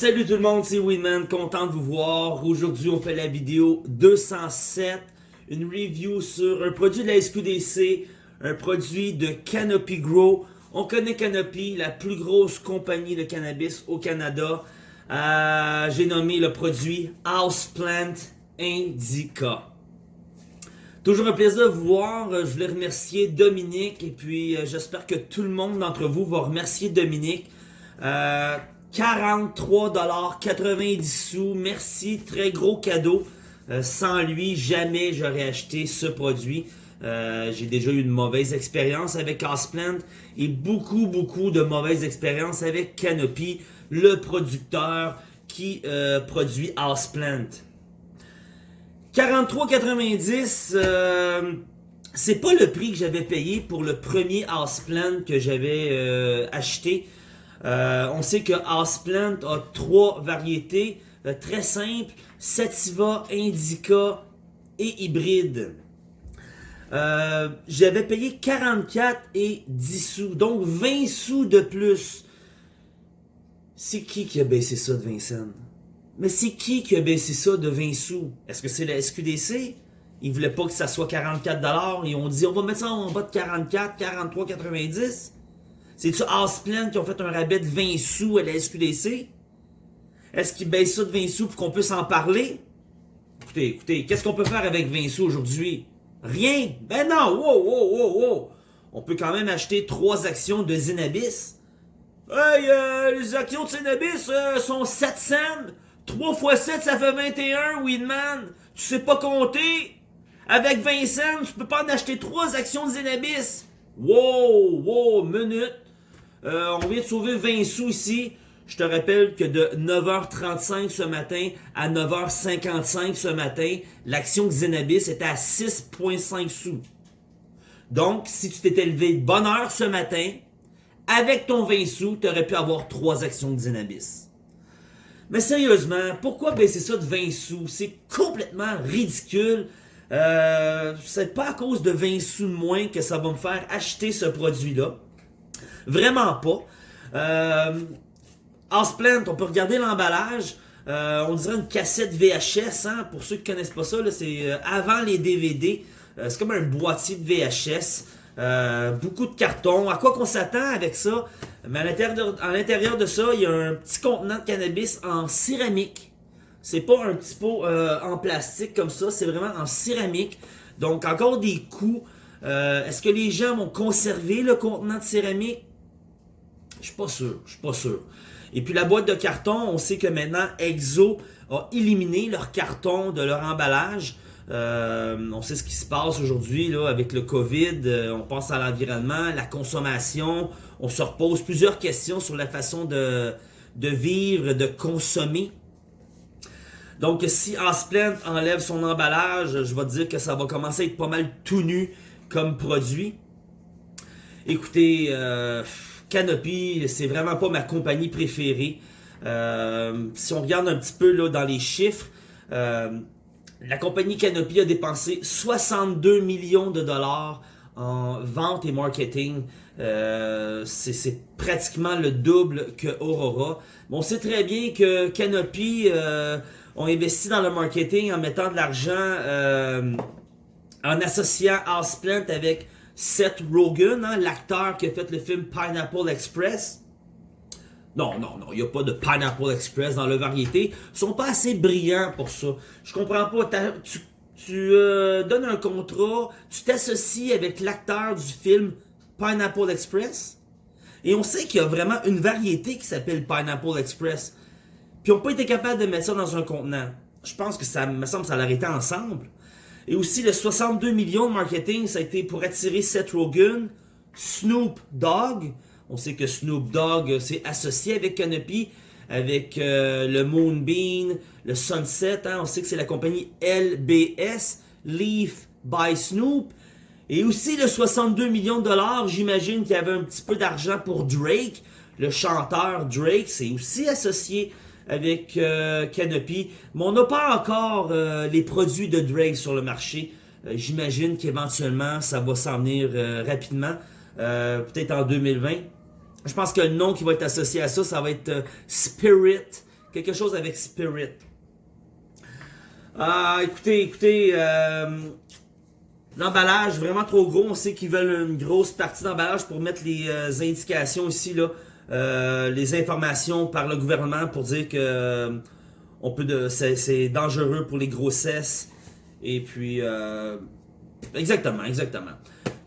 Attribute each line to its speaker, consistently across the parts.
Speaker 1: Salut tout le monde, c'est Winman, content de vous voir. Aujourd'hui, on fait la vidéo 207, une review sur un produit de la SQDC, un produit de Canopy Grow. On connaît Canopy, la plus grosse compagnie de cannabis au Canada. Euh, J'ai nommé le produit Houseplant Indica. Toujours un plaisir de vous voir. Je voulais remercier Dominique et puis euh, j'espère que tout le monde d'entre vous va remercier Dominique. Euh, 43,90 sous. Merci, très gros cadeau. Euh, sans lui, jamais j'aurais acheté ce produit. Euh, j'ai déjà eu une mauvaise expérience avec Houseplant et beaucoup, beaucoup de mauvaises expériences avec Canopy, le producteur qui euh, produit Houseplant. 43,90 euh, c'est pas le prix que j'avais payé pour le premier Houseplant que j'avais acheté. Euh, on sait que Houseplant a trois variétés euh, très simples, Sativa, Indica et Hybride. Euh, j'avais payé 44 et 10 sous, donc 20 sous de plus. C'est qui qui a baissé ça de 20 cents? Mais c'est qui qui a baissé ça de 20 sous? Est-ce que c'est la SQDC? Ils voulaient pas que ça soit 44$ et on dit on va mettre ça en bas de 44, 43,90$. C'est-tu Houseplant qui ont fait un rabais de 20 sous à la SQDC? Est-ce qu'ils baissent ça de 20 sous pour qu'on puisse en parler? Écoutez, écoutez, qu'est-ce qu'on peut faire avec 20 sous aujourd'hui? Rien! Ben non! Wow, wow, wow, wow! On peut quand même acheter trois actions de Zenabis. Hey, euh, les actions de Zenabis euh, sont 7 cents. 3 fois 7, ça fait 21, Weedman. Tu sais pas compter? Avec 20 cents, tu peux pas en acheter 3 actions de Zenabis. Wow, wow, minute. Euh, on vient de sauver 20 sous ici. Je te rappelle que de 9h35 ce matin à 9h55 ce matin, l'action Xenabis était à 6,5 sous. Donc, si tu t'étais levé de bonne heure ce matin, avec ton 20 sous, tu aurais pu avoir 3 actions Xenabis. Mais sérieusement, pourquoi baisser ça de 20 sous? C'est complètement ridicule. Euh, c'est pas à cause de 20 sous de moins que ça va me faire acheter ce produit-là. Vraiment pas. Euh, Houseplant, on peut regarder l'emballage. Euh, on dirait une cassette VHS, hein, pour ceux qui connaissent pas ça, c'est euh, avant les DVD. Euh, c'est comme un boîtier de VHS. Beaucoup de carton. À quoi qu'on s'attend avec ça? Mais à l'intérieur de ça, il y a un petit contenant de cannabis en céramique. C'est pas un petit pot en plastique comme ça, c'est vraiment en céramique. Donc encore des coûts. Est-ce que les gens vont conserver le contenant de céramique? Je suis pas sûr, je suis pas sûr. Et puis la boîte de carton, on sait que maintenant Exo a éliminé leur carton de leur emballage. Euh, on sait ce qui se passe aujourd'hui avec le COVID. Euh, on pense à l'environnement, la consommation. On se repose plusieurs questions sur la façon de, de vivre, de consommer. Donc si Houseplant enlève son emballage, je vais te dire que ça va commencer à être pas mal tout nu comme produit. Écoutez, euh, Canopy, c'est vraiment pas ma compagnie préférée. Euh, si on regarde un petit peu là, dans les chiffres, euh, la compagnie Canopy a dépensé 62 millions de dollars en vente et marketing. Euh, c'est pratiquement le double que Aurora. on sait très bien que Canopy euh, ont investi dans le marketing en mettant de l'argent en associant Houseplant avec Seth Rogen, hein, l'acteur qui a fait le film Pineapple Express. Non, non, non, il n'y a pas de Pineapple Express dans le variété. Ils sont pas assez brillants pour ça. Je comprends pas. Tu, euh, donnes un contrat, tu t'associes avec l'acteur du film Pineapple Express. Et on sait qu'il y a vraiment une variété qui s'appelle Pineapple Express. Puis ils n'ont pas été capables de mettre ça dans un contenant. Je pense que ça me semble ça l'a été ensemble. Et aussi, le 62 millions de marketing, ça a été pour attirer Seth Rogen, Snoop Dogg. On sait que Snoop Dogg s'est associé avec Canopy, avec euh, le Moonbeam, le Sunset. Hein. On sait que c'est la compagnie LBS, Leaf by Snoop. Et aussi le 62 millions de dollars, j'imagine qu'il y avait un petit peu d'argent pour Drake. Le chanteur Drake s'est aussi associé avec euh, Canopy. Mais on n'a pas encore euh, les produits de Drake sur le marché. Euh, j'imagine qu'éventuellement, ça va s'en venir rapidement. Peut-être en 2020. Je pense que le nom qui va être associé à ça, ça va être Spirit quelque chose avec Spirit. Ah, écoutez, écoutez, l'emballage vraiment trop gros. On sait qu'ils veulent une grosse partie d'emballage pour mettre les indications ici, là, euh, les informations par le gouvernement pour dire que on peut c'est, dangereux pour les grossesses. Et puis, exactement, exactement.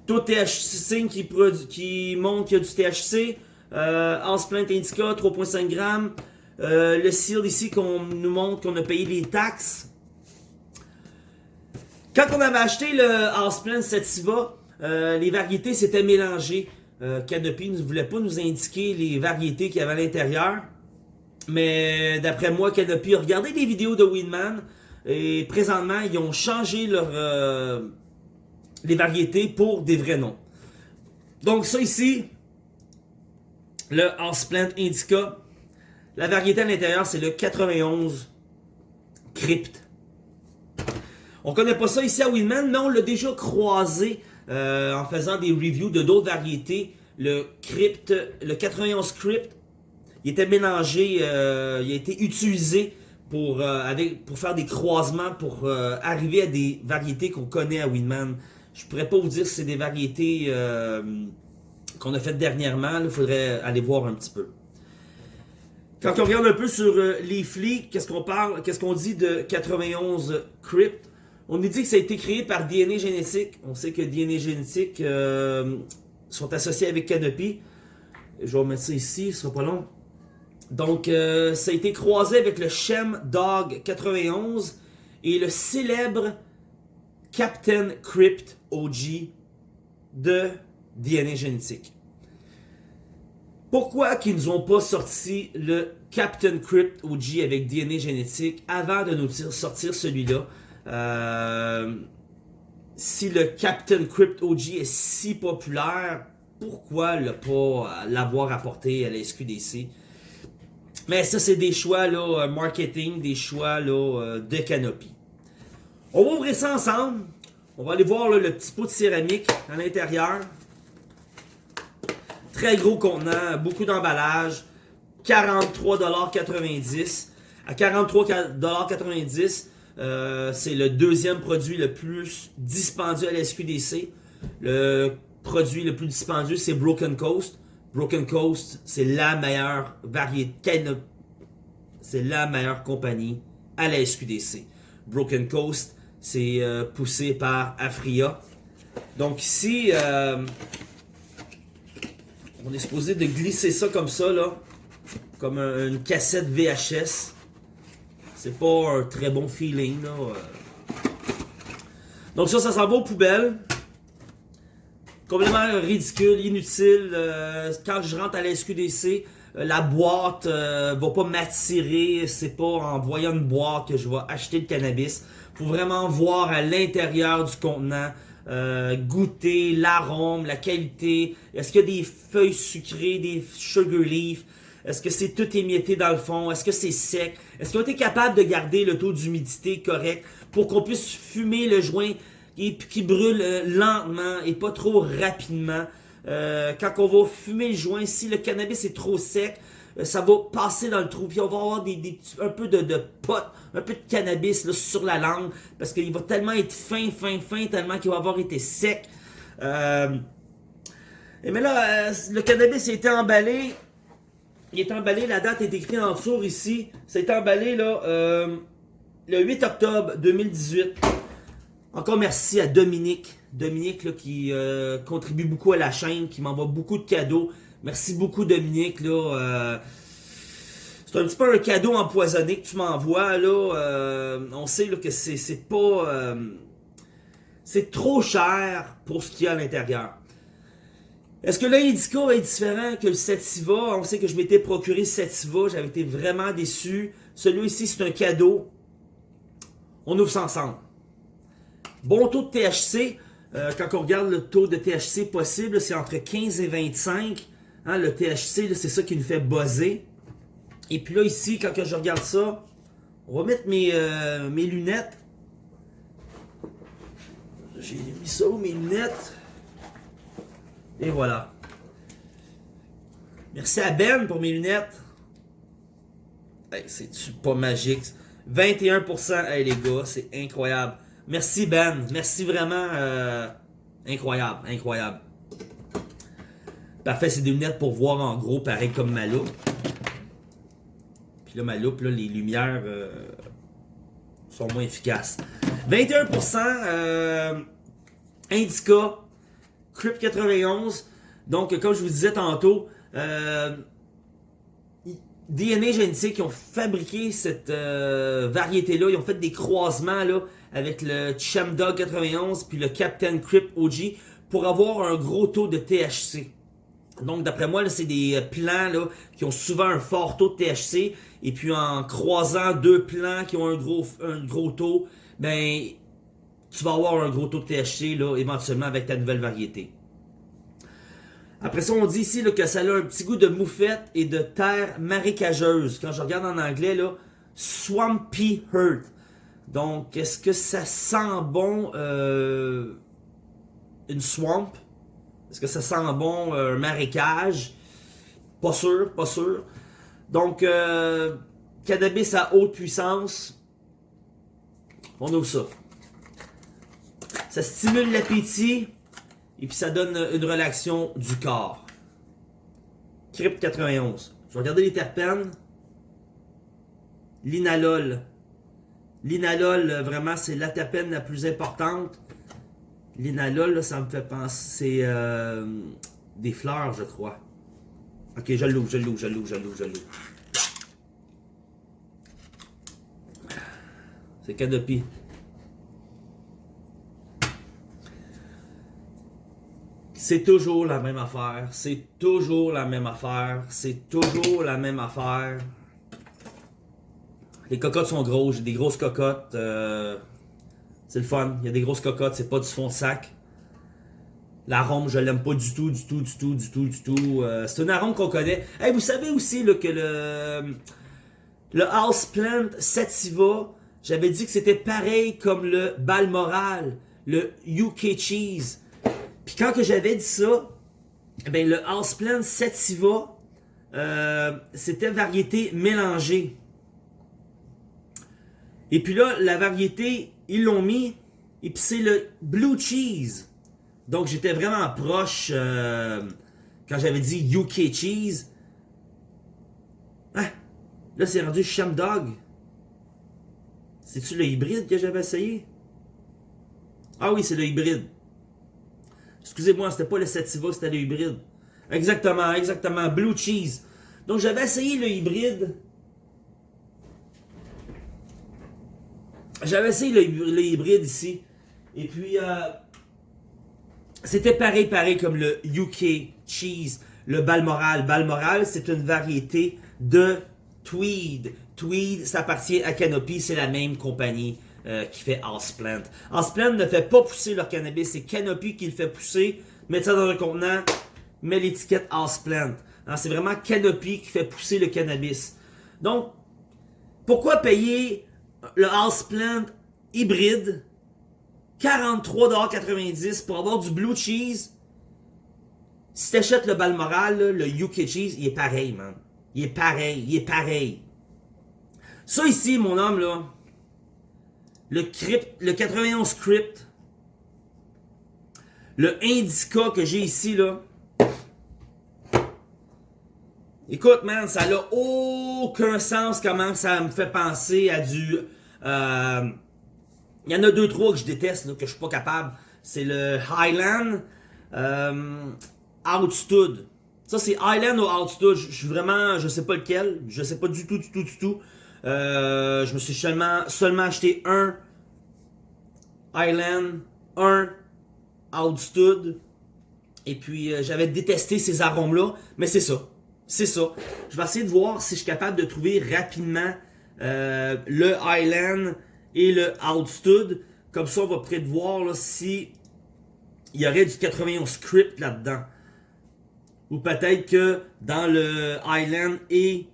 Speaker 1: Tout THC qui, montre qu'il y a du THC. Euh, Indica, 3.5 grammes. le seal ici qu'on nous montre qu'on a payé les taxes. Quand on avait acheté le Houseplant Sativa, euh, les variétés s'étaient mélangées. Euh, ne voulait pas nous indiquer les variétés qu'il y avait à l'intérieur. Mais d'après moi, Canopy a regardé des vidéos de Winman. Et présentement, ils ont changé euh, les variétés pour des vrais noms. Donc ça ici, le Houseplant Indica. La variété à l'intérieur, c'est le 91 Crypt. On connaît pas ça ici à Winman, mais on l'a déjà croisé euh, en faisant des reviews de d'autres variétés. Le Crypt, le 91 Crypt, il était mélangé, euh, il a été utilisé pour, euh, faire des croisements, pour arriver à des variétés qu'on connaît à Winman. Je pourrais pas vous dire si c'est des variétés qu'on a faites dernièrement, il faudrait aller voir un petit peu. Quand on regarde un peu sur les flics, qu'est-ce qu'on parle, qu'est-ce qu'on dit de 91 Crypt on nous dit que ça a été créé par DNA Génétique. On sait que DNA Génétique euh, sont associés avec Canopy. Je vais remettre ça ici, ce sera pas long. Donc, euh, ça a été croisé avec le Shem Dog 91 et le célèbre Captain Crypt OG de DNA Génétique. Pourquoi qu'ils nous ont pas sorti le Captain Crypt OG avec DNA Génétique avant de nous sortir celui-là? Euh, si le Captain Crypt OG est si populaire, pourquoi ne pas l'avoir apporté à la SQDC? Mais ça, c'est des choix là, euh, marketing, des choix là, euh, de Canopy. On va ouvrir ça ensemble. On va aller voir le petit pot de céramique à l'intérieur. Très gros contenant, beaucoup d'emballage. 43,90$. À 43,90$, euh, c'est le deuxième produit le plus dispendieux à la SQDC. Le produit le plus dispendieux, c'est Broken Coast. Broken Coast, c'est la meilleure variété, c'est la meilleure compagnie à la SQDC. Broken Coast, c'est euh, poussé par Afria. Donc ici, euh, on est supposé de glisser ça comme ça, comme une cassette VHS. C'est pas un très bon feeling. Là. Donc ça, ça s'en va aux poubelles. Complètement ridicule, inutile. Euh, quand je rentre à la SQDC, euh, la boîte euh, va pas m'attirer. C'est pas en voyant une boîte que je vais acheter le cannabis. Faut vraiment voir à l'intérieur du contenant. goûter l'arôme, la qualité. Est-ce qu'il y a des feuilles sucrées, des sugar leaves? Est-ce que c'est tout émietté dans le fond? Est-ce que c'est sec? Est-ce qu'on est capable de garder le taux d'humidité correct pour qu'on puisse fumer le joint qui, qui brûle euh, lentement et pas trop rapidement? Euh, quand on va fumer le joint, si le cannabis est trop sec, euh, ça va passer dans le trou, puis on va avoir des, un peu de, de pote, un peu de cannabis là, sur la langue, parce qu'il va tellement être fin, fin, fin, tellement qu'il va avoir été sec. et mais là, le cannabis a été emballé, il est emballé, la date est écrite en dessous ici. C'est emballé là, euh, le 8 octobre 2018. Encore merci à Dominique. Dominique là, qui euh, contribue beaucoup à la chaîne, qui m'envoie beaucoup de cadeaux. Merci beaucoup Dominique. Là, euh, c'est un petit peu un cadeau empoisonné que tu m'envoies. on sait que c'est pas... c'est trop cher pour ce qu'il y a à l'intérieur. Est-ce que l'Indica est différent que le Sativa? On sait que je m'étais procuré Sativa, j'avais été vraiment déçu. Celui-ci, c'est un cadeau. On ouvre ça ensemble. Bon taux de THC, euh, quand on regarde le taux de THC possible, c'est entre 15 et 25. Hein, le THC, c'est ça qui nous fait buzzer. Et puis là, ici, quand je regarde ça, on va mettre euh, mes lunettes. J'ai mis ça où, mes lunettes? Et voilà. Merci à Ben pour mes lunettes. Hey, C'est-tu pas magique? 21%, hey, les gars, c'est incroyable. Merci Ben, merci vraiment. euh, incroyable, incroyable. Parfait, c'est des lunettes pour voir en gros, pareil comme ma loupe. Puis là, ma loupe, là, les lumières euh, sont moins efficaces. 21%, euh, Indica, Crypt 91. Donc, comme je vous disais tantôt, euh, DNA Genetic, ils ont fabriqué cette euh, variété-là. Ils ont fait des croisements là, avec le Chamdog 91 puis le Captain Crypt OG pour avoir un gros taux de THC. Donc, d'après moi, c'est des euh, plants là, qui ont souvent un fort taux de THC. Et puis, en croisant deux plants qui ont un gros, un gros taux, ben, tu vas avoir un gros taux de THC là, éventuellement avec ta nouvelle variété. Après ça, on dit ici là, que ça a un petit goût de moufette et de terre marécageuse. Quand je regarde en anglais, là, Swampy Earth. Donc, est-ce que ça sent bon euh, une swamp? Est-ce que ça sent bon euh, un marécage? Pas sûr, pas sûr. Donc, euh, cannabis à haute puissance. On ouvre ça. Ça stimule l'appétit et puis ça donne une relaxation du corps. Crypt 91. Je vais regarder les terpènes. L'inalol. L'inalol, vraiment, c'est la terpène la plus importante. L'inalol, ça me fait penser. Euh, des fleurs, je crois. Ok, je l'ouvre, je l'ouvre, je l'ouvre, je l'ouvre, je l'ouvre. C'est Canopy. C'est toujours la même affaire. C'est toujours la même affaire. C'est toujours la même affaire. Les cocottes sont grosses. J'ai des grosses cocottes. euh, c'est le fun. Il y a des grosses cocottes. C'est pas du fond de sac. L'arôme, je l'aime pas du tout, du tout, du tout, du tout, du tout. Euh, c'est un arôme qu'on connaît. Hey, vous savez aussi que le, le Houseplant Sativa, j'avais dit que c'était pareil comme le Balmoral, le UK Cheese. Quand j'avais dit ça, ben le Houseplant Sativa, euh, c'était variété mélangée. Et puis là, la variété, ils l'ont mis, et puis c'est le Blue Cheese. Donc j'étais vraiment proche euh, quand j'avais dit UK Cheese. Ah, là c'est rendu Shamdog. C'est-tu le hybride que j'avais essayé? Ah oui, c'est le hybride. Excusez-moi, c'était pas le Sativa, c'était le hybride. Exactement, exactement. Blue cheese. Donc j'avais essayé le hybride. J'avais essayé le, hybride ici. Et puis, euh, c'était pareil, pareil comme le UK cheese, le Balmoral. Balmoral, c'est une variété de Tweed. Tweed, ça appartient à Canopy, c'est la même compagnie euh, qui fait Houseplant. Houseplant ne fait pas pousser leur cannabis, c'est Canopy qui le fait pousser. Mettez ça dans un contenant, met l'étiquette Houseplant. Hein, c'est vraiment Canopy qui fait pousser le cannabis. Donc, pourquoi payer le Houseplant hybride 43,90$ pour avoir du blue cheese? Si t'achètes le Balmoral, le UK cheese, il est pareil, man. Il est pareil, il est pareil. Ça ici, mon homme, là, le crypt, le 91 crypt, le indica que j'ai ici, là, écoute, man, ça n'a aucun sens comment ça me fait penser à du... euh, il y en a deux, trois que je déteste, que je suis pas capable. C'est le Highland euh, Outstood. Ça, c'est Highland ou Outstood? Je suis vraiment, je sais pas lequel. Je sais pas du tout, du tout, du tout. Euh, je me suis seulement, acheté un Highland, un Outstood. Et puis, euh, j'avais détesté ces arômes-là. Mais c'est ça. C'est ça. Je vais essayer de voir si je suis capable de trouver rapidement euh, le Highland et le Outstood. Comme ça, on va peut-être voir là, si il y aurait du 91 script là-dedans. Ou peut-être que dans le Highland et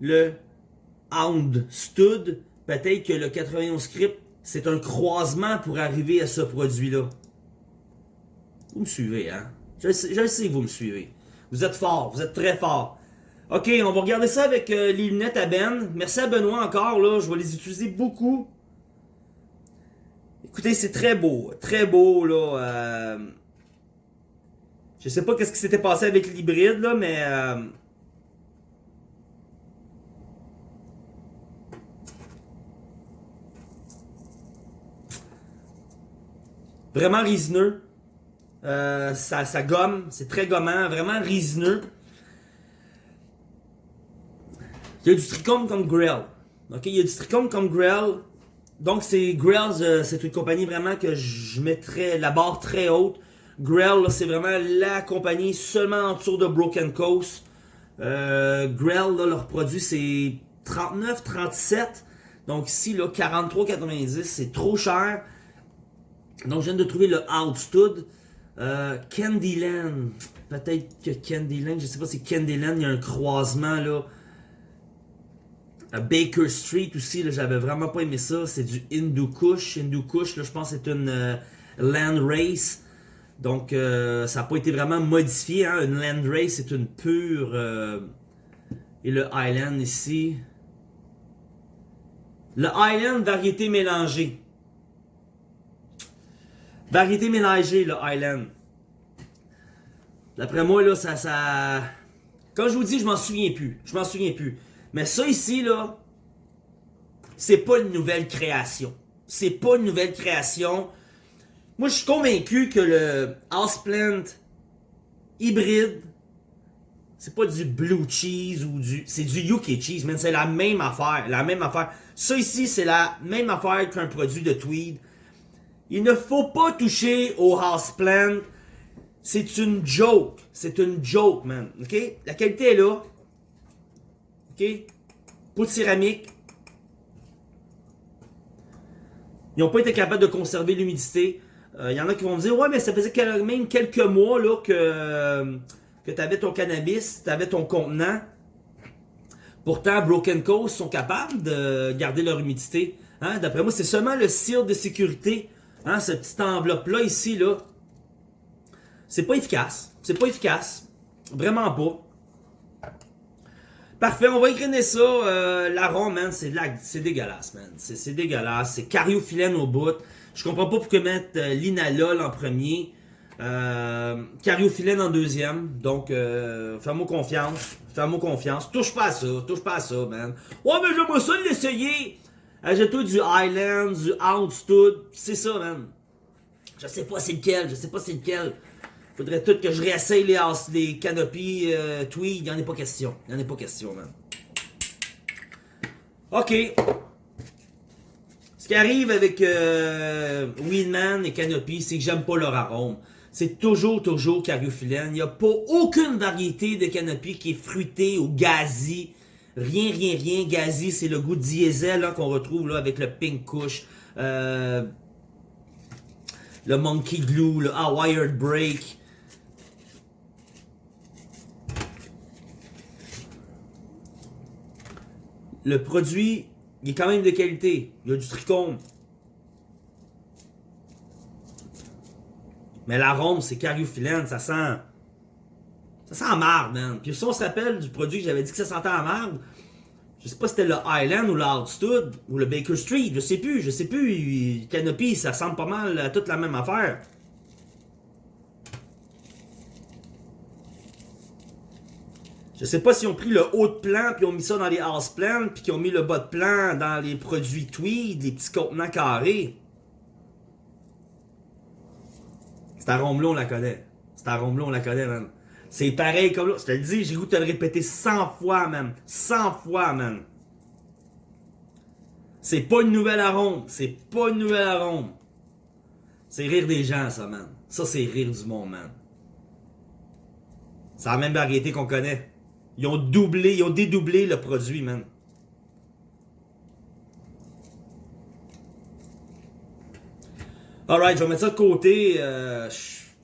Speaker 1: le Houndstud, peut-être que le 91 script, c'est un croisement pour arriver à ce produit-là. Vous me suivez, hein? Je je sais vous me suivez. Vous êtes fort, vous êtes très fort. Ok, on va regarder ça avec euh, les lunettes à Ben. Merci à Benoît encore, là. Je vais les utiliser beaucoup. Écoutez, c'est très beau. Très beau, là. Euh... Je sais pas qu'est-ce qui s'était passé avec l'hybride, là, mais... Euh... Vraiment résineux. Euh, ça, gomme. C'est très gommant. Vraiment résineux. Il y a du trichome comme Grell. Ok, il y a du trichome comme Grell. Donc c'est Grell, euh, c'est une compagnie vraiment que je mettrais la barre très haute. Grell, c'est vraiment la compagnie seulement en de Broken Coast. Euh, Grell, leur produit c'est 39, 37. Donc ici, là, 43,90, c'est trop cher. Donc je viens de trouver le Outstud. Euh, Candyland. Peut-être que Candyland, je sais pas si Candyland, il y a un croisement là. Baker Street aussi, j'avais vraiment pas aimé ça. C'est du Hindu Kush. Hindu Kush, là, je pense c'est une euh, Land Race. Donc, euh, ça n'a pas été vraiment modifié. Hein. Une Land Race, c'est une pure... Et le Highland ici. Le Highland, variété mélangée. Variété mélangée, le Highland. D'après moi, là, ça, ça... Quand je vous dis, je m'en souviens plus. Je m'en souviens plus. Mais ça ici, là, c'est pas une nouvelle création. C'est pas une nouvelle création. Moi, je suis convaincu que le Houseplant hybride, c'est pas du blue cheese ou du... C'est du UK cheese, mais c'est la même affaire. La même affaire. Ça ici, c'est la même affaire qu'un produit de tweed. Il ne faut pas toucher au houseplant. C'est une joke. C'est une joke, man. OK? La qualité est là. OK? Peau de céramique. Ils n'ont pas été capables de conserver l'humidité. Il euh, y en a qui vont me dire, ouais, mais ça faisait même quelques mois que, que tu avais ton cannabis, tu avais ton contenant. Pourtant, Broken Coast sont capables de garder leur humidité. Hein? D'après moi, c'est seulement le cire de sécurité, hein? cette petite enveloppe-là, ici, là. C'est pas efficace. C'est pas efficace. Vraiment pas. Parfait, on va écrire ça. Euh, L'arôme, man, c'est c'est dégueulasse, man. C'est dégueulasse. C'est cariophyllène au bout. Je comprends pas pourquoi mettre euh, l'inalol en premier. Euh, cariophyllène en deuxième. Donc, euh, fais-moi confiance. Fais-moi confiance. Touche pas à ça. Touche pas à ça, man. Ouais, mais j'aimerais ça l'essayer. Ajoute-toi du Highland, du Outstud. C'est ça, man. Je sais pas c'est lequel. Je sais pas c'est lequel. Faudrait tout que je réessaye les, les canopies euh, tweed. Il en est pas question. Il en est pas question, man. OK. Ce qui arrive avec euh, Weedman et Canopy, c'est que j'aime pas leur arôme. C'est toujours, toujours cariophyllène. Il n'y a pas aucune variété de Canopy qui est fruitée ou gazi. Rien, rien, rien. Gazi, c'est le goût diesel qu'on retrouve là, avec le Pink Kush. Euh, le Monkey Glue, le Wired Break. le produit, il est quand même de qualité. Il y a du trichome. Mais l'arôme, c'est cariophyllène, ça sent... Ça sent marde, man. Puis si on se rappelle du produit que j'avais dit que ça sentait à marde, je sais pas si c'était le Highland ou l'Altstud ou le Baker Street, je sais plus, je sais plus. Canopy, ça sent pas mal à toute la même affaire. Je sais pas s'ils ont pris le haut de plan puis ont mis ça dans les house plans puis qu'ils ont mis le bas de plan dans les produits tweed, les petits contenants carrés. Cet arôme-là, on la connaît. Cet arôme-là, on la connaît, man. C'est pareil comme là. Je te le dis, j'ai goût de le répéter 100 fois, man. 100 fois, man. C'est pas une nouvelle arôme. C'est pas une nouvelle arôme. C'est rire des gens, ça, man. Ça, c'est rire du monde, man. C'est la même variété qu'on connaît. Ils ont doublé, ils ont dédoublé le produit, man. Alright, je vais mettre ça de côté. Euh,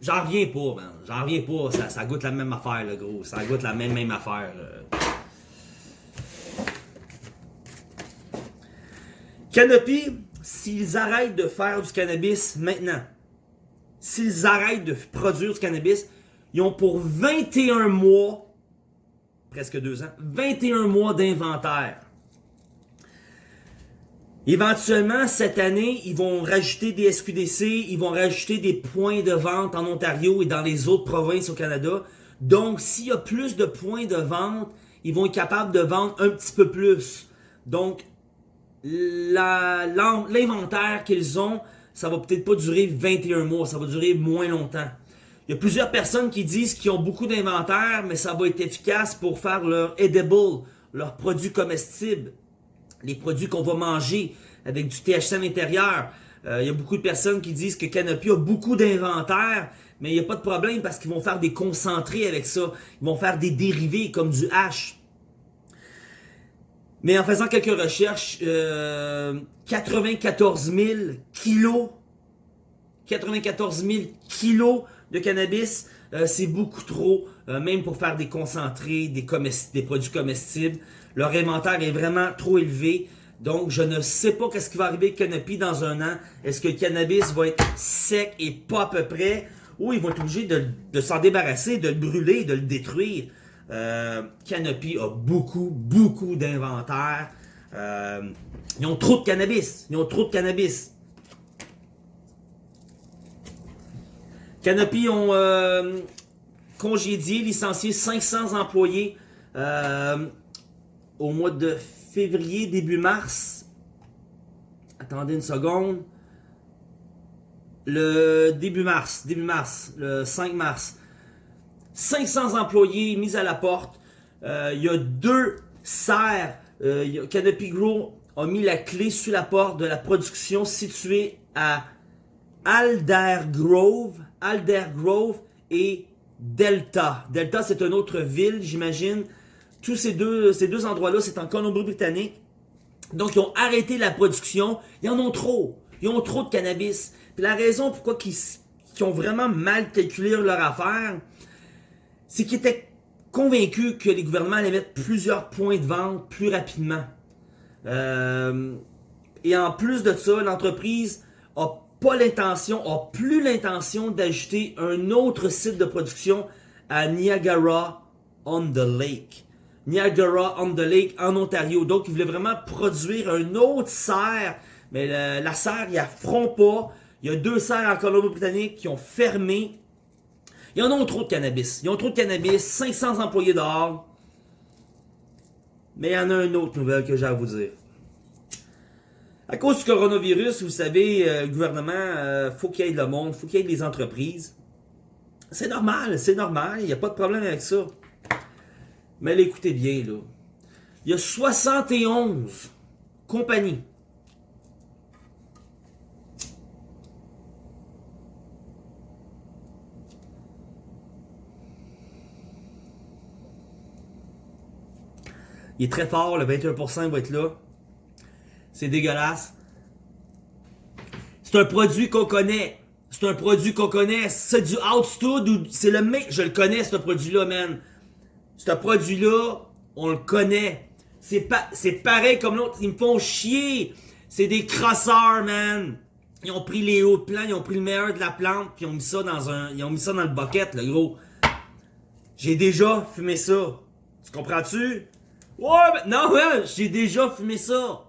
Speaker 1: J'en reviens pas, man. J'en reviens pas. Ça, ça, goûte la même affaire, le gros. Ça goûte la même, même affaire. Canopy, s'ils arrêtent de faire du cannabis maintenant, s'ils arrêtent de produire du cannabis, ils ont pour 21 mois presque deux ans. 21 mois d'inventaire. Éventuellement, cette année, ils vont rajouter des SQDC, ils vont rajouter des points de vente en Ontario et dans les autres provinces au Canada. Donc, s'il y a plus de points de vente, ils vont être capables de vendre un petit peu plus. Donc, l'inventaire qu'ils ont, ça va peut-être pas durer 21 mois, ça va durer moins longtemps. Il y a plusieurs personnes qui disent qu'ils ont beaucoup d'inventaire, mais ça va être efficace pour faire leur edible, leurs produits comestibles, les produits qu'on va manger avec du THC à l'intérieur. Euh, il y a beaucoup de personnes qui disent que Canopy a beaucoup d'inventaire, mais il n'y a pas de problème parce qu'ils vont faire des concentrés avec ça. Ils vont faire des dérivés comme du hash. Mais en faisant quelques recherches, 94 000 kilos, 94 000 kilos de cannabis, euh, c'est beaucoup trop, euh, même pour faire des concentrés, des produits comestibles. Leur inventaire est vraiment trop élevé. Donc, je ne sais pas qu'est-ce qui va arriver avec Canopy dans un an. Est-ce que le cannabis va être sec et pas à peu près? Ou ils vont être obligés de, s'en débarrasser, de le brûler, de le détruire? Euh, Canopy a beaucoup, beaucoup d'inventaire. Euh, ils ont trop de cannabis. Ils ont trop de cannabis. Canopy ont euh, congédié, licencié 500 employés au mois de février, début mars. Attendez une seconde. Le début mars, début mars, le 5 mars. 500 employés mis à la porte. Euh, il y a deux serres. Canopy Grow a mis la clé sur la porte de la production située à Aldergrove, Aldergrove et Delta. Delta, c'est une autre ville, j'imagine. Tous ces deux, ces deux endroits-là, c'est en Colombie-Britannique. Donc, ils ont arrêté la production. Ils en ont trop. Ils ont trop de cannabis. Puis la raison pourquoi ils, ont vraiment mal calculé leur affaire, c'est qu'ils étaient convaincus que les gouvernements allaient mettre plusieurs points de vente plus rapidement. Euh, et en plus de ça, l'entreprise a pas l'intention, a plus l'intention d'ajouter un autre site de production à Niagara-on-the-Lake. Niagara-on-the-Lake en Ontario. Donc, ils voulaient vraiment produire un autre serre, mais la, serre, ils feront pas. Il y a deux serres en Colombie-Britannique qui ont fermé. Ils en ont trop de cannabis. Ils ont trop de cannabis, 500 employés dehors. Mais il y en a une autre nouvelle que j'ai à vous dire. À cause du coronavirus, vous savez, euh, le gouvernement, euh, faut qu'il y ait le monde, faut qu'il y ait les entreprises. C'est normal, c'est normal, il n'y a pas de problème avec ça. Mais écoutez bien, là. Il y a 71 compagnies Il est très fort, le 21% va être là. C'est dégueulasse. C'est un produit qu'on connaît. C'est un produit qu'on connaît. C'est du Outstud ou c'est le mec. Je le connais, ce produit-là, man. Ce produit-là, on le connaît. C'est pas, c'est pareil comme l'autre. Ils me font chier. C'est des crosseurs, man. Ils ont pris les hauts plans, ils ont pris le meilleur de la plante, puis ils ont mis ça dans un, ils ont mis ça dans le bucket, le gros. J'ai déjà fumé ça. Tu comprends-tu? Ouais, mais non, ouais, j'ai déjà fumé ça.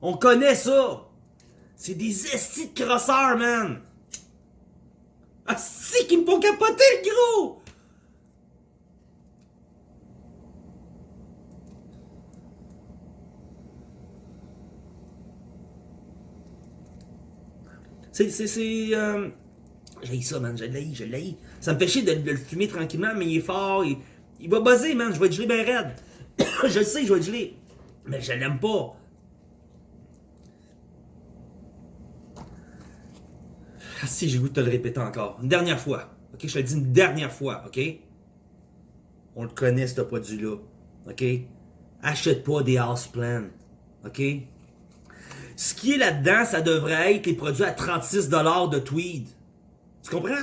Speaker 1: On connaît ça. C'est des estis de crosseurs, man. Ah, si qu'ils me font capoter, le gros! C'est, euh... J'ai ça, man, je l'ai, je l'ai. Ça me fait chier de, le fumer tranquillement, mais il est fort, il, il va buzzer, man, je vais être gelé bien raide. je sais, je vais être gelé. Mais je l'aime pas. Ah si, j'ai goût de te le répéter encore. Une dernière fois. Ok, je te le dis une dernière fois, ok? On le connaît, ce produit-là. Ok? Achète pas des house plans. Ok? Ce qui est là-dedans, ça devrait être les produits à 36$ de tweed. Tu comprends?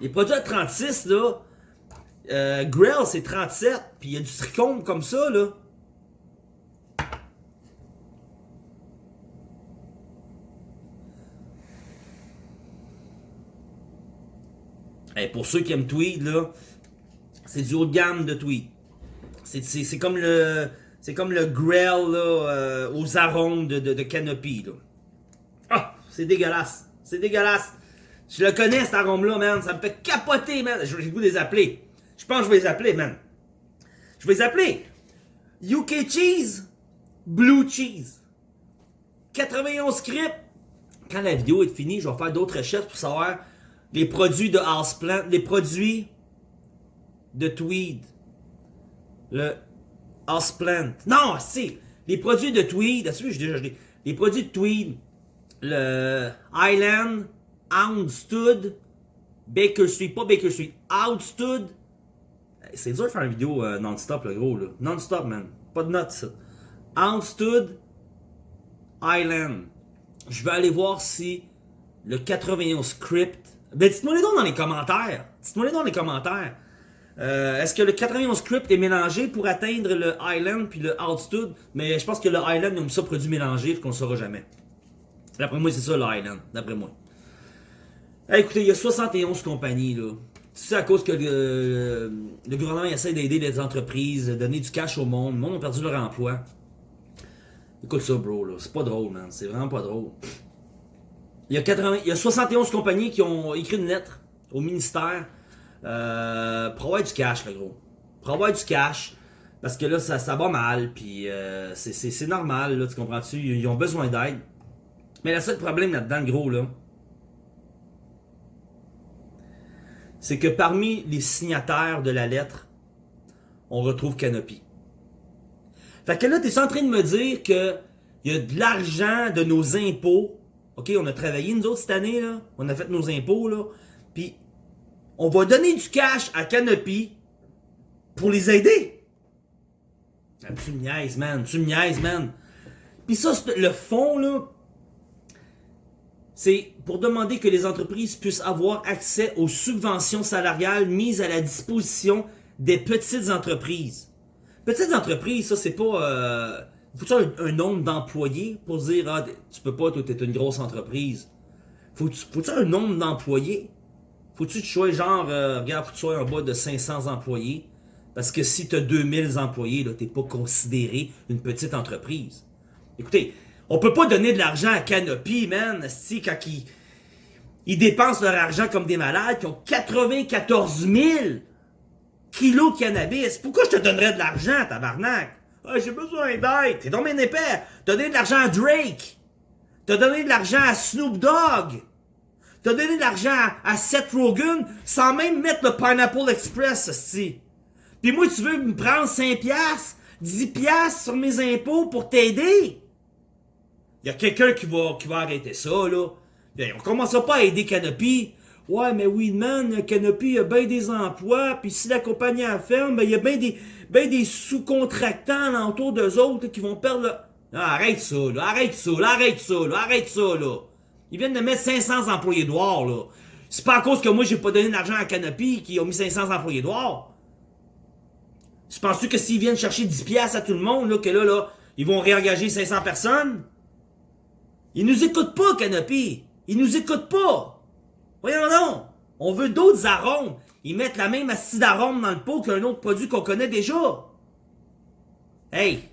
Speaker 1: Les produits à 36, là, euh, Grill, c'est 37, puis il y a du trichome comme ça, là. pour ceux qui aiment Tweed, là, C'est du haut de gamme de tweed. C'est comme le. C'est comme le Grell là, euh, aux arômes de, de, Canopy. Ah! C'est dégueulasse. C'est dégueulasse. Je le connais cet arôme-là, man. Ça me fait capoter, man. J'ai le goût de les appeler. Je pense que je vais les appeler, man. Je vais les appeler. UK Cheese, Blue Cheese. 91 scripts. Quand la vidéo est finie, je vais faire d'autres recherches pour savoir les produits de Houseplant, les produits de Tweed. Le Houseplant. Non, c'est les produits de Tweed. j'ai déjà Les produits de Tweed. Le Island, Houndstood, Baker Street, pas Baker Street, Outstood. C'est dur de faire une vidéo euh, non-stop, le gros, là. Non-stop, man. Pas de notes, ça. Outstood, Island. Je vais aller voir si le 91 script. Ben, dites-moi les donc dans les commentaires. Dites-moi les dans les commentaires. Euh, est-ce que le 91 script est mélangé pour atteindre le Island puis le Outstood? Mais je pense que le ont mis ça produit mélangé, qu'on ne saura jamais. D'après moi, c'est ça le Island. D'après moi. écoutez, il y a 71 compagnies, là. C'est à cause que le, gouvernement essaie d'aider les entreprises, donner du cash au monde. Le monde a perdu leur emploi. Écoute ça, bro, là. C'est pas drôle, man. C'est vraiment pas drôle. Il y, a 80, il y a 71 compagnies qui ont écrit une lettre au ministère euh, pour avoir du cash, le gros. Pour avoir du cash. Parce que là, ça, va mal. Puis euh, c'est normal, là, tu comprends-tu? Ils ont besoin d'aide. Mais le seul problème là-dedans, le gros, là, c'est que parmi les signataires de la lettre, on retrouve Canopy. Fait que là, tu es en train de me dire que il y a de l'argent de nos impôts. OK, on a travaillé nous autres cette année, là. On a fait nos impôts, là. On va donner du cash à Canopy pour les aider. Ah, tu me man. Tu me niaises, man. Puis ça, le fond, là, c'est pour demander que les entreprises puissent avoir accès aux subventions salariales mises à la disposition des petites entreprises. Petites entreprises, ça, c'est pas... Euh, faut un, un nombre d'employés pour dire, ah, tu peux pas, toi, t'es une grosse entreprise. Faut-tu faut un nombre d'employés? Faut-tu que tu genre, euh, regarde, faut que tu sois en bas de 500 employés? Parce que si tu as 2000 employés, là, t'es pas considéré une petite entreprise. Écoutez, on peut pas donner de l'argent à Canopy, man, si quand ils, ils dépensent leur argent comme des malades, qui ont 94 000 kilos de cannabis. Pourquoi je te donnerais de l'argent, tabarnak? Ah, j'ai besoin d'aide. T'es dans mes épais. T'as donné de l'argent à Drake. T'as donné de l'argent à Snoop Dogg. T'as donné de l'argent à Seth Rogen sans même mettre le Pineapple Express, si. Puis moi, tu veux me prendre 5 piastres, 10 piastres sur mes impôts pour t'aider? Il y a quelqu'un qui va, qui va arrêter ça, là. On commencera pas à aider Canopy. Ouais, mais Weedman, Canopy a bien des emplois, puis si la compagnie a ferme, ben, il y a bien des, ben des sous-contractants autour d'eux autres qui vont perdre le... arrête ça, là, arrête ça, là, arrête ça, là, arrête ça, là. Ils viennent de mettre 500 employés noirs, là. C'est pas à cause que moi j'ai pas donné d'argent à Canopy qui ont mis 500 employés noirs. Tu penses-tu que s'ils viennent chercher 10 piastres à tout le monde, là, que là, là, ils vont réengager 500 personnes? Ils nous écoutent pas, Canopy. Ils nous écoutent pas. Voyons donc. On veut d'autres arômes. Ils mettent la même acide d'arôme dans le pot qu'un autre produit qu'on connaît déjà. Hey,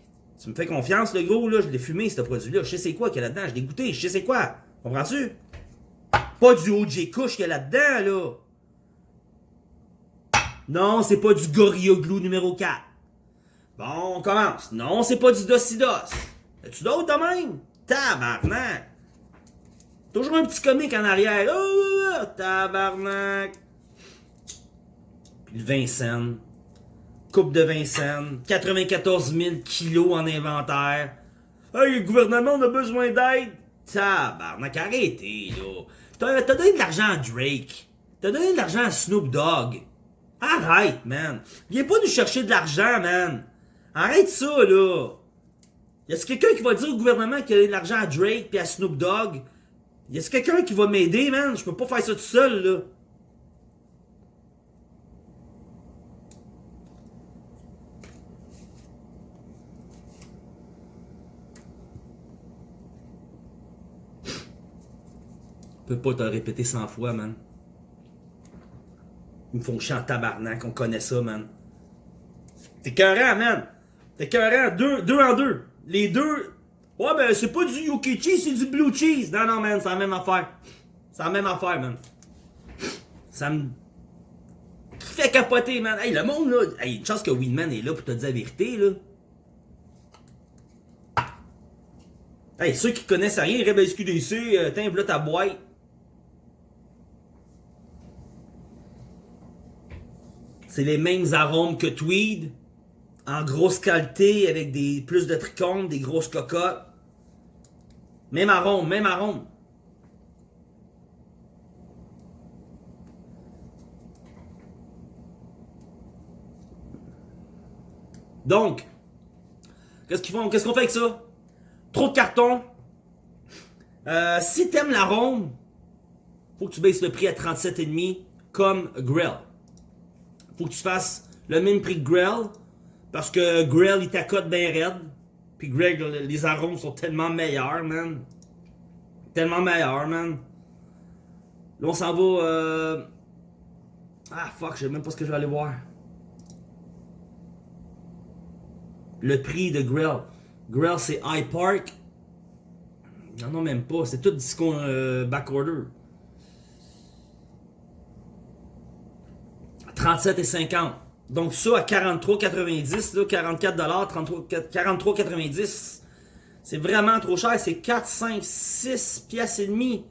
Speaker 1: tu me fais confiance, le gros, là, je l'ai fumé, ce produit-là. Je sais c'est quoi qu'il y a là-dedans, je l'ai goûté, je sais c'est quoi. Comprends-tu? Pas du OJ Kush qu'il y a là-dedans, là. Non, c'est pas du Gorilla Glue numéro 4. Bon, on commence. Non, c'est pas du Docidos. As-tu d'autres de même? Tabarnak! Toujours un petit comique en arrière. Oh, tabarnak! Puis le Vincennes. Coupe de Vincennes. 94 000 kilos en inventaire. Hey, le gouvernement, on a besoin d'aide. Tabarnak, arrêtez, là. T'as donné de l'argent à Drake. T'as donné de l'argent à Snoop Dogg. Arrête, man. Viens pas nous chercher de l'argent, man. Arrête ça, là. Y a-t-il quelqu'un qui va dire au gouvernement qu'il a de l'argent à Drake puis à Snoop Dogg? Y a-t-il quelqu'un qui va m'aider, man? Je peux pas faire ça tout seul, là. Peux pas te répéter 100 fois, man. Ils me font chier en tabarnak, on connaît ça, man. T'es cohérent, man. T'es cohérent, deux, deux en deux. Les deux, ouais, ben c'est pas du yuki cheese, c'est du blue cheese. Non, non, man, c'est la même affaire. C'est la même affaire, man. Ça me fait capoter, man. Hey, le monde, là, hey, une chance que Winman est là pour te dire la vérité, là. Hey, ceux qui connaissent rien, Rebel SQDC, euh, là ta boîte. C'est les mêmes arômes que Tweed. En grosse qualité, avec des plus de trichomes, des grosses cocottes. Même arôme, même arôme. Donc, qu'est-ce qu'ils font? Qu'est-ce qu'on fait avec ça? Trop de carton. Euh, si t'aimes l'arôme, faut que tu baisses le prix à 37,5 comme Grill. Faut que tu fasses le même prix que Grill parce que Grill il t'accote bien raide. Puis Greg, les arômes sont tellement meilleurs, man. Tellement meilleurs, man. Là, on s'en va. Euh... Ah, fuck, je sais même pas ce que je vais aller voir. Le prix de Grill. Grill, c'est High Park. Non, non, même pas. C'est tout discount euh, backorder. 37,50. Donc ça à 43,90, 44 43,90. C'est vraiment trop cher. C'est 4, 5, 6 pièces et demi.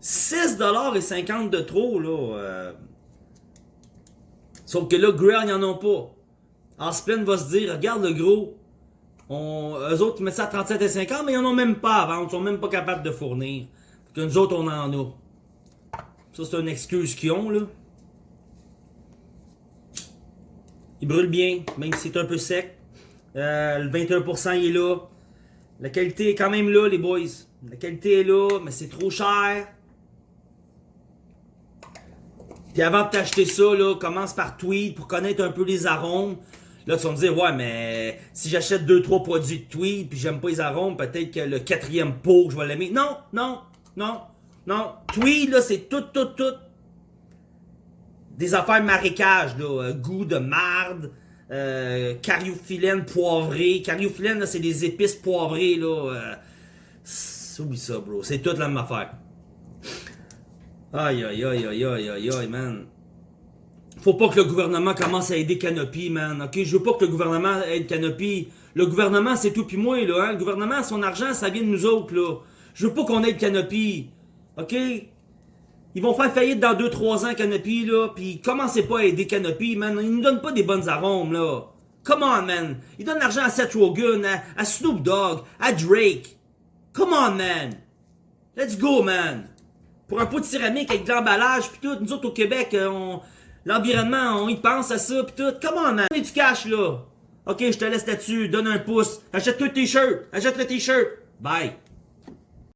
Speaker 1: 6 dollars et 50 de trop, là. Euh. Sauf que là, Grill, ils en ont pas. Aspen va se dire, regarde le gros, eux autres, ils mettent ça à 37,50, mais ils n'en ont même pas à vendre. Ils sont même pas capables de fournir. Que nous autres, on en a. Ça, c'est une excuse qu'ils ont, là. Il brûle bien, même si c'est un peu sec. Euh, le 21% il est là. La qualité est quand même là, les boys. La qualité est là, mais c'est trop cher. Puis avant de t'acheter ça, commence par tweet pour connaître un peu les arômes. Là, tu vas me dire, ouais, mais si j'achète 2-3 produits de tweed puis j'aime pas les arômes, peut-être que le quatrième pot, je vais l'aimer. Non, non, non, non. Tweed, là, c'est tout, tout, tout. Des affaires marécage, là. Euh, goût de marde, euh, cariophyllène poivrée. Cariophyllène, c'est des épices poivrées, là. Euh, oublie ça, bro. C'est toute la même affaire. Aïe, aïe, aïe, aïe, aïe, aïe, aïe, man. Faut pas que le gouvernement commence à aider Canopy, man. Ok, je veux pas que le gouvernement aide Canopy. Le gouvernement, c'est tout puis moi, là. Hein? Le gouvernement, son argent, ça vient de nous autres, là. Je veux pas qu'on aide Canopy. Ok? Ils vont faire faillite dans 2-3 ans, Canopy, là. Puis commencez pas à aider Canopy, man. Ils nous donnent pas des bonnes arômes, là. Come on, man. Ils donnent l'argent à Seth Rogen, à, Snoop Dogg, à Drake. Come on, man. Let's go, man. Pour un pot de céramique avec de l'emballage, puis tout, nous autres au Québec, euh, on L'environnement, on y pense à ça, pis tout. Comment, man? du cash, là. Ok, je te laisse là-dessus. Donne un pouce. Achète-toi le t-shirt. Achète le t-shirt. Bye.